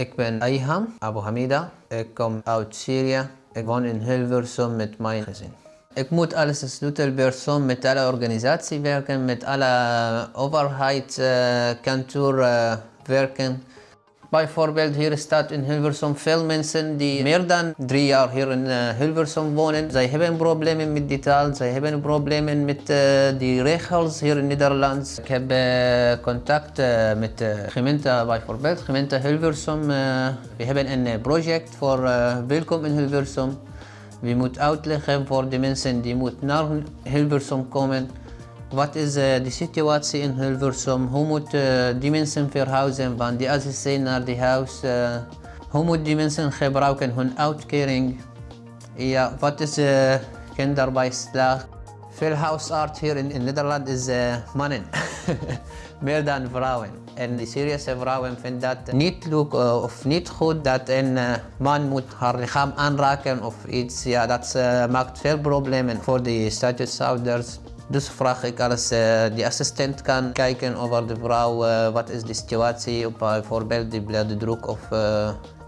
Ik ben Ayham Abu Hamida. Ik kom uit Syrië. Ik woon in Hilversum met mijn gezin. Ik moet als sleutelpersoon met alle organisatie werken, met alle overheidskantoor uh, werken. Bijvoorbeeld hier staat in Hilversum veel mensen die meer dan drie jaar hier in uh, Hilversum wonen. Zij hebben problemen met die taal, zij hebben problemen met uh, die regels hier in Nederland. Ik heb uh, contact met de gemeente bijvoorbeeld, gemeente Hilversum. we hebben een project voor welkom in Hilversum. We moeten uitleggen voor de mensen die moeten naar Hilversum komen. Wat is uh, de situatie in Hilversum? Hoe moeten uh, die mensen verhuizen van die AZC naar die huis? Uh, hoe moeten die mensen gebruiken hun uitkering? Ja, wat is kinderbijslag? Veel huisarts hier in, Nederland is mannen, meer dan vrouwen. En de Syrische vrouwen vinden dat niet leuk of niet goed dat een man moet haar lichaam aanraken of iets. Ja, dat maakt veel problemen voor de statushouders. Dus vraag ik als uh, de assistent kan kijken over de vrouw, uh, wat is de situatie, op bijvoorbeeld de bloeddruk of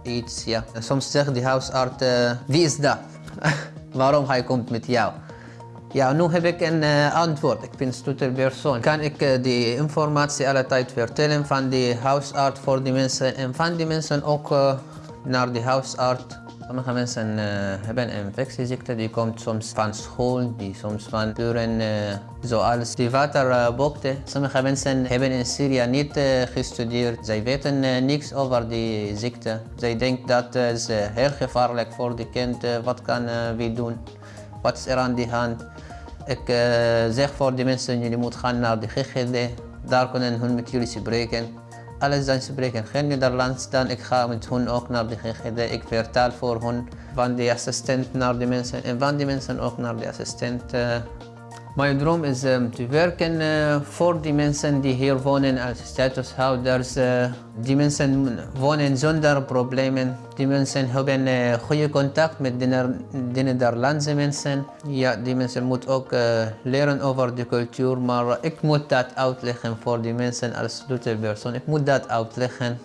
iets. Ja. Soms zegt de huisarts, wie is dat? Waarom hij komt met jou? Ja, nu heb ik een antwoord. Ik ben sleutelpersoon. Kan ik die informatie alle tijd vertellen van de huisarts voor de mensen en van de mensen ook naar de huisarts Sommige mensen uh, hebben een infectieziekte, die komt soms van school, die soms van buren, uh, zoals die waterboekte. Sommige mensen hebben in Syrië niet gestudeerd, zij weten niks over die ziekte. Zij denken dat het heel gevaarlijk voor de kind, wat kan we doen, wat is er aan de hand. Ik zeg voor de mensen, jullie moeten gaan naar de GGD, daar kunnen hun met jullie spreken alles dan spreken geen Nederlands, dan ik ga met hun ook naar de GGD. Ik vertaal voor hun van de assistent naar de mensen en van de mensen ook naar de assistent. Mijn droom is um, te werken uh, voor die mensen die hier wonen als statushouders. Uh, die mensen wonen zonder problemen. Die mensen hebben uh, goede contact met de, de Nederlandse mensen. Ja, die mensen moeten ook leren over de cultuur, maar ik moet dat uitleggen voor die mensen als sleutelpersoon. Ik moet dat uitleggen.